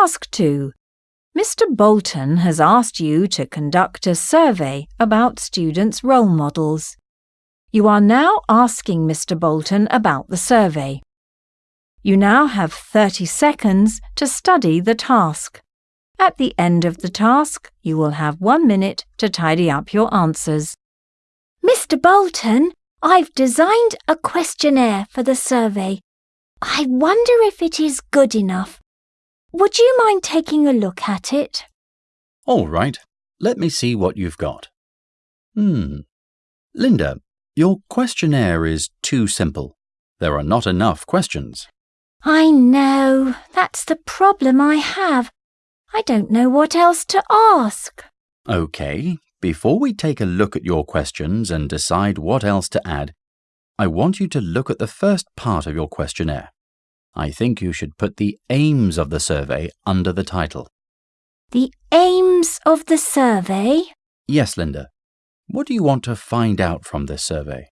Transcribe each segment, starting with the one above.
Task 2. Mr. Bolton has asked you to conduct a survey about students' role models. You are now asking Mr. Bolton about the survey. You now have 30 seconds to study the task. At the end of the task, you will have one minute to tidy up your answers. Mr. Bolton, I've designed a questionnaire for the survey. I wonder if it is good enough. Would you mind taking a look at it? All right, let me see what you've got. Hmm. Linda, your questionnaire is too simple. There are not enough questions. I know. That's the problem I have. I don't know what else to ask. OK, before we take a look at your questions and decide what else to add, I want you to look at the first part of your questionnaire. I think you should put the aims of the survey under the title. The aims of the survey? Yes, Linda. What do you want to find out from this survey?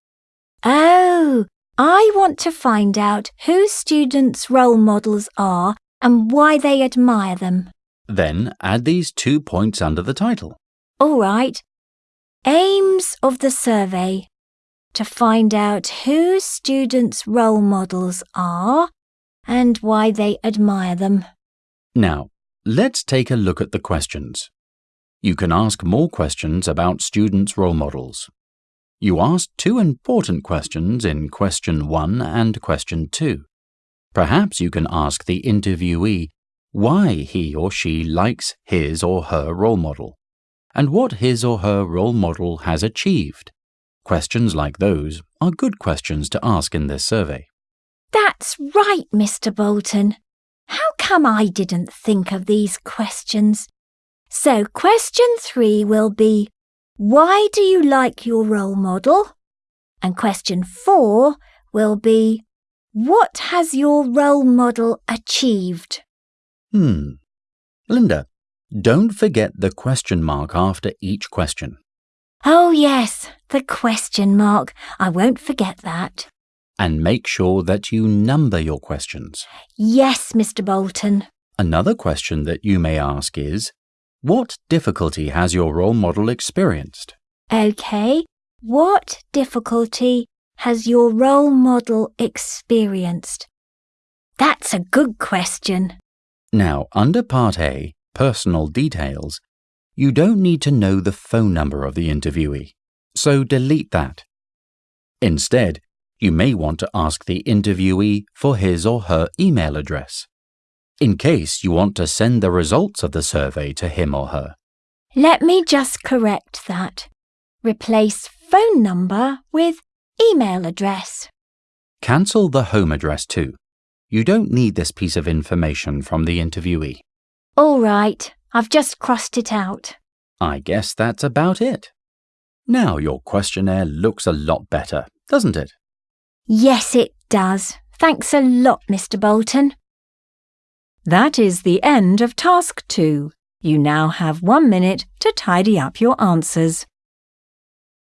Oh, I want to find out who students' role models are and why they admire them. Then add these two points under the title. All right. Aims of the survey. To find out who students' role models are and why they admire them. Now, let's take a look at the questions. You can ask more questions about students' role models. You asked two important questions in question 1 and question 2. Perhaps you can ask the interviewee why he or she likes his or her role model and what his or her role model has achieved. Questions like those are good questions to ask in this survey. That's right, Mr. Bolton. How come I didn't think of these questions? So, question three will be Why do you like your role model? And question four will be What has your role model achieved? Hmm. Linda, don't forget the question mark after each question. Oh, yes, the question mark. I won't forget that. And make sure that you number your questions. Yes, Mr. Bolton. Another question that you may ask is What difficulty has your role model experienced? OK. What difficulty has your role model experienced? That's a good question. Now, under Part A, Personal Details, you don't need to know the phone number of the interviewee, so delete that. Instead, you may want to ask the interviewee for his or her email address, in case you want to send the results of the survey to him or her. Let me just correct that. Replace phone number with email address. Cancel the home address too. You don't need this piece of information from the interviewee. All right, I've just crossed it out. I guess that's about it. Now your questionnaire looks a lot better, doesn't it? Yes, it does. Thanks a lot, Mr. Bolton. That is the end of task 2. You now have one minute to tidy up your answers.